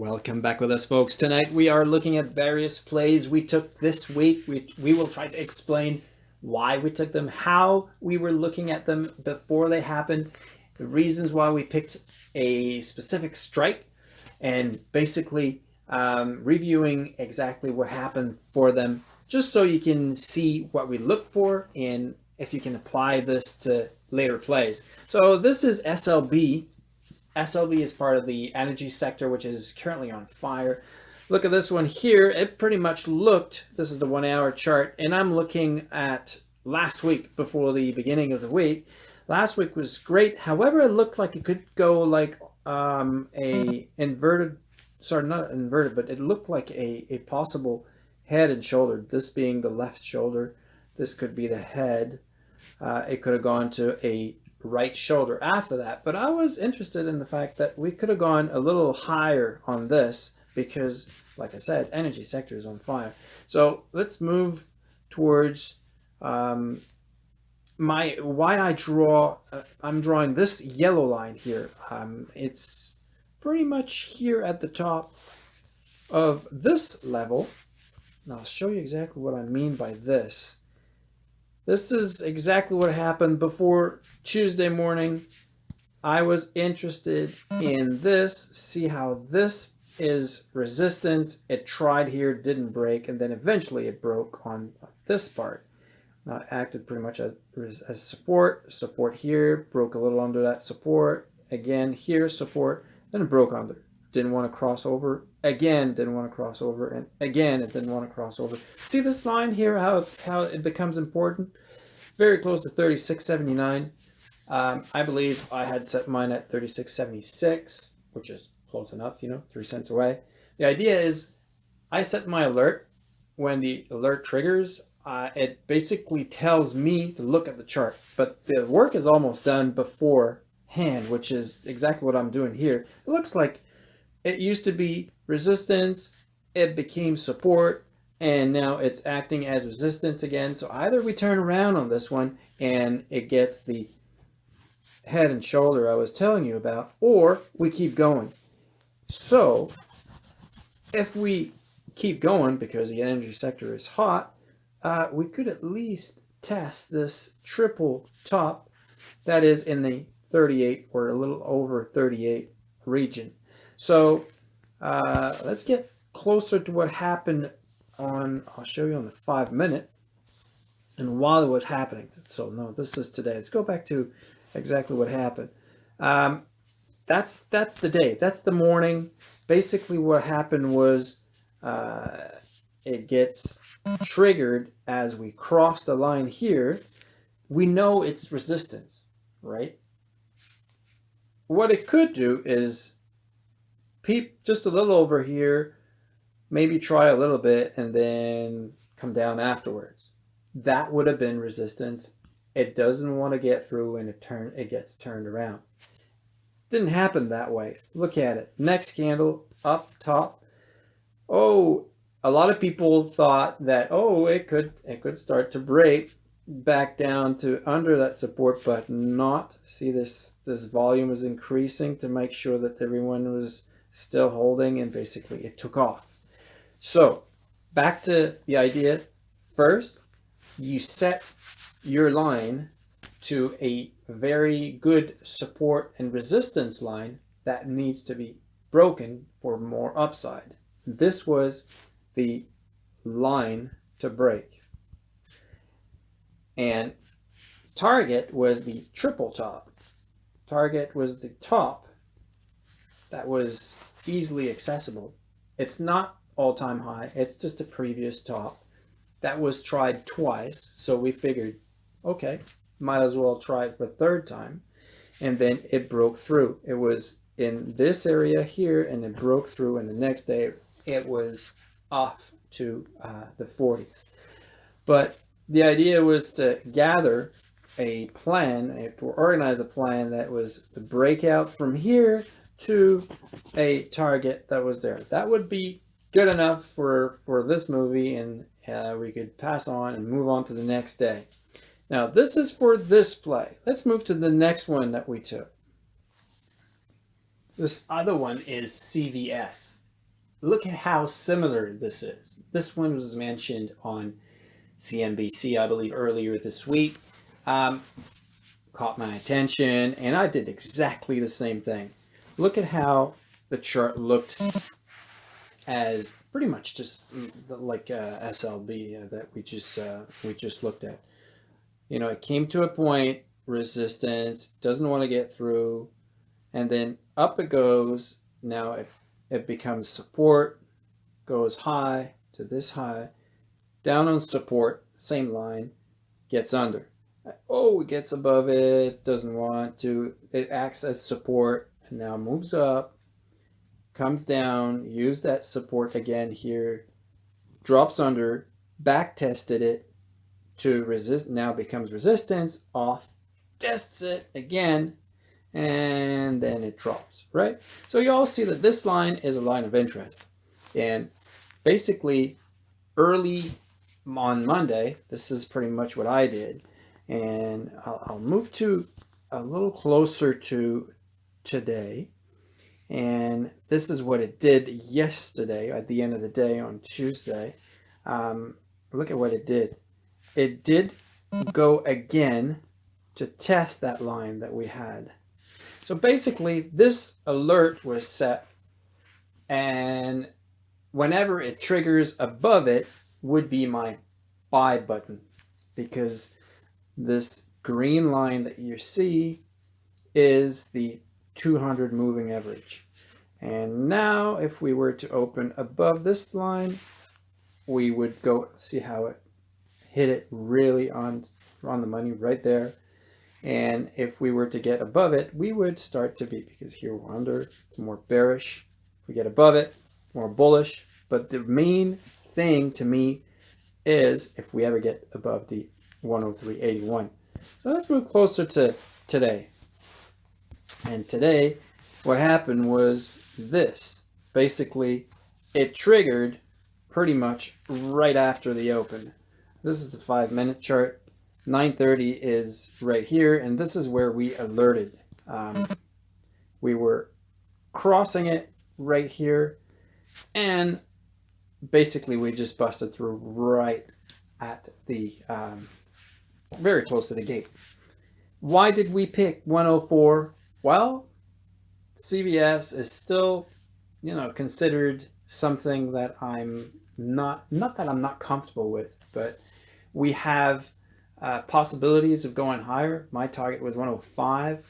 Welcome back with us folks. Tonight we are looking at various plays we took this week. We, we will try to explain why we took them, how we were looking at them before they happened, the reasons why we picked a specific strike, and basically um, reviewing exactly what happened for them, just so you can see what we look for and if you can apply this to later plays. So this is SLB SLB is part of the energy sector, which is currently on fire. Look at this one here. It pretty much looked, this is the one hour chart, and I'm looking at last week before the beginning of the week. Last week was great. However, it looked like it could go like um, a inverted, sorry, not inverted, but it looked like a, a possible head and shoulder. This being the left shoulder. This could be the head. Uh, it could have gone to a right shoulder after that. But I was interested in the fact that we could have gone a little higher on this because, like I said, energy sector is on fire. So let's move towards um, my why I draw. Uh, I'm drawing this yellow line here. Um, it's pretty much here at the top of this level. And I'll show you exactly what I mean by this. This is exactly what happened before Tuesday morning. I was interested in this, see how this is resistance. It tried here, didn't break, and then eventually it broke on this part. It acted pretty much as, as support, support here, broke a little under that support, again here support, then it broke under. Didn't want to cross over, again didn't want to cross over, and again it didn't want to cross over. See this line here, how, it's, how it becomes important? very close to 36.79. Um, I believe I had set mine at 36.76, which is close enough, you know, three cents away. The idea is I set my alert. When the alert triggers, uh, it basically tells me to look at the chart, but the work is almost done beforehand, which is exactly what I'm doing here. It looks like it used to be resistance, it became support, and now it's acting as resistance again. So either we turn around on this one and it gets the head and shoulder I was telling you about, or we keep going. So if we keep going because the energy sector is hot, uh, we could at least test this triple top that is in the 38 or a little over 38 region. So uh, let's get closer to what happened on, I'll show you on the five minute and while it was happening. So no, this is today. Let's go back to exactly what happened. Um, that's, that's the day. That's the morning. Basically what happened was uh, it gets triggered as we cross the line here. We know it's resistance, right? What it could do is peep just a little over here maybe try a little bit and then come down afterwards. That would have been resistance. It doesn't want to get through and it turn it gets turned around. Didn't happen that way. Look at it. Next candle up top. Oh, a lot of people thought that oh it could it could start to break back down to under that support but not see this this volume is increasing to make sure that everyone was still holding and basically it took off so back to the idea. First, you set your line to a very good support and resistance line that needs to be broken for more upside. This was the line to break. And target was the triple top. Target was the top that was easily accessible. It's not all-time high. It's just a previous top. That was tried twice, so we figured, okay, might as well try it for third time. And then it broke through. It was in this area here, and it broke through, and the next day it was off to uh, the 40s. But the idea was to gather a plan, to organize a plan that was the breakout from here to a target that was there. That would be good enough for, for this movie and uh, we could pass on and move on to the next day. Now this is for this play. Let's move to the next one that we took. This other one is CVS. look at how similar this is. This one was mentioned on CNBC, I believe, earlier this week. Um, caught my attention, and I did exactly the same thing. Look at how the chart looked as pretty much just like uh, SLB that we just uh, we just looked at. You know, it came to a point, resistance, doesn't want to get through, and then up it goes. Now it, it becomes support, goes high to this high, down on support, same line, gets under. Oh, it gets above it, doesn't want to. It acts as support and now moves up, comes down, use that support again here, drops under, back tested it to resist, now becomes resistance, off, tests it again, and then it drops, right? So you all see that this line is a line of interest. And basically early on Monday, this is pretty much what I did. And I'll, I'll move to a little closer to today. And this is what it did yesterday at the end of the day on Tuesday. Um, look at what it did. It did go again to test that line that we had. So basically this alert was set and whenever it triggers above it would be my buy button because this green line that you see is the 200 moving average. And now if we were to open above this line, we would go see how it hit it really on, on the money right there. And if we were to get above it, we would start to be, because here we're under, it's more bearish. If we get above it, more bullish. But the main thing to me is if we ever get above the 103.81. So let's move closer to today. And today, what happened was this. Basically, it triggered pretty much right after the open. This is the five minute chart. 930 is right here, and this is where we alerted. Um, we were crossing it right here, and basically we just busted through right at the um, very close to the gate. Why did we pick 104? Well, CVS is still, you know, considered something that I'm not, not that I'm not comfortable with, but we have uh, possibilities of going higher. My target was 105.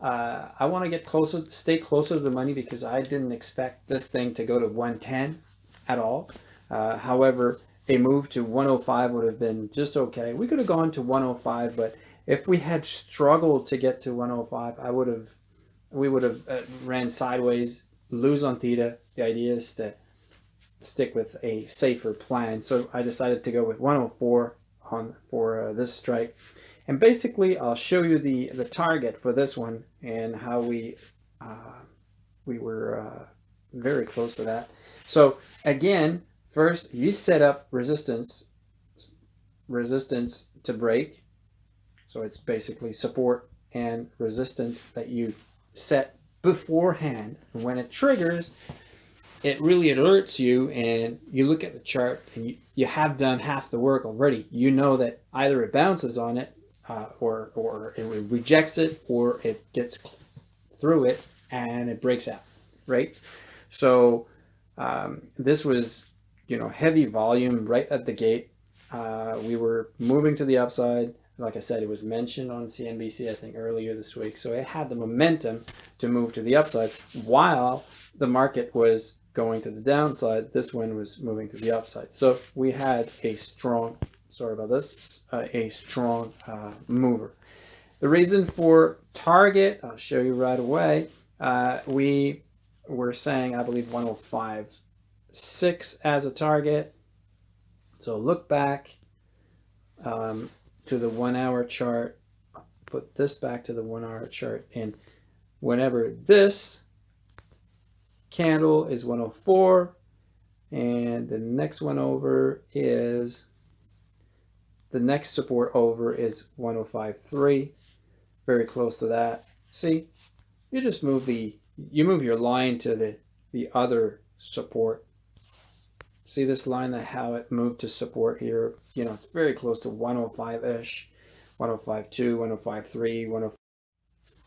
Uh, I want to get closer, stay closer to the money because I didn't expect this thing to go to 110 at all. Uh, however, a move to 105 would have been just okay. We could have gone to 105, but if we had struggled to get to 105, I would have, we would have uh, ran sideways, lose on theta. The idea is to stick with a safer plan. So I decided to go with 104 on for uh, this strike. And basically, I'll show you the, the target for this one and how we, uh, we were uh, very close to that. So again, first you set up resistance, resistance to break. So it's basically support and resistance that you set beforehand. And when it triggers, it really alerts you and you look at the chart and you, you have done half the work already. You know that either it bounces on it uh, or, or it rejects it or it gets through it and it breaks out, right? So um, this was, you know, heavy volume right at the gate. Uh, we were moving to the upside. Like I said, it was mentioned on CNBC, I think, earlier this week. So it had the momentum to move to the upside while the market was going to the downside. This one was moving to the upside. So we had a strong, sorry about this, uh, a strong uh, mover. The reason for target, I'll show you right away. Uh, we we're saying, I believe 105, 6 as a target. So look back um, to the one hour chart, put this back to the one hour chart. And whenever this candle is 104, and the next one over is, the next support over is 105.3, very close to that. See, you just move the you move your line to the, the other support. See this line that how it moved to support here? You know, it's very close to 105-ish, 105.2, 105.3, 105.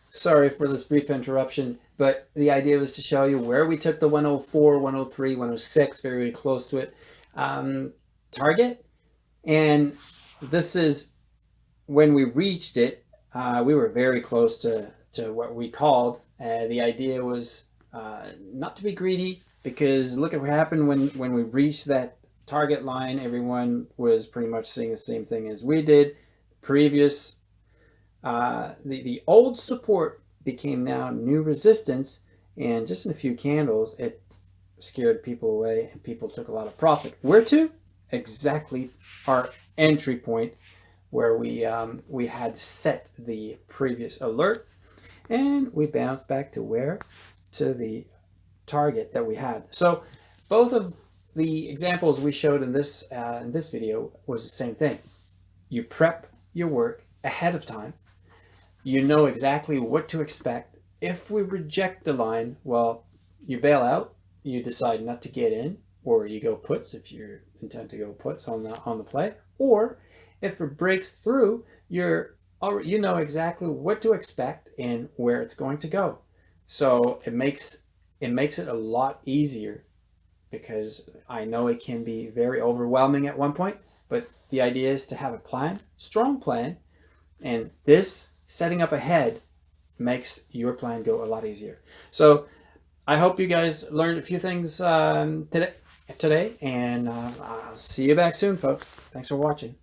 Sorry for this brief interruption, but the idea was to show you where we took the 104, 103, 106, very, very close to it, um, target. And this is when we reached it, uh, we were very close to, to what we called. Uh, the idea was uh, not to be greedy because look at what happened when, when we reached that target line. Everyone was pretty much seeing the same thing as we did. Previous uh, the, the old support became now new resistance and just in a few candles it scared people away and people took a lot of profit. Where to? Exactly our entry point where we um, we had set the previous alert and we bounced back to where? To the target that we had. So both of the examples we showed in this uh, in this video was the same thing. You prep your work ahead of time you know exactly what to expect. If we reject the line, well, you bail out, you decide not to get in, or you go puts if you intend to go puts on the on the play, or if it breaks through, you're you know exactly what to expect and where it's going to go. So it makes it makes it a lot easier because I know it can be very overwhelming at one point, but the idea is to have a plan, strong plan, and this setting up ahead makes your plan go a lot easier. So I hope you guys learned a few things um, today, today, and uh, I'll see you back soon, folks. Thanks for watching.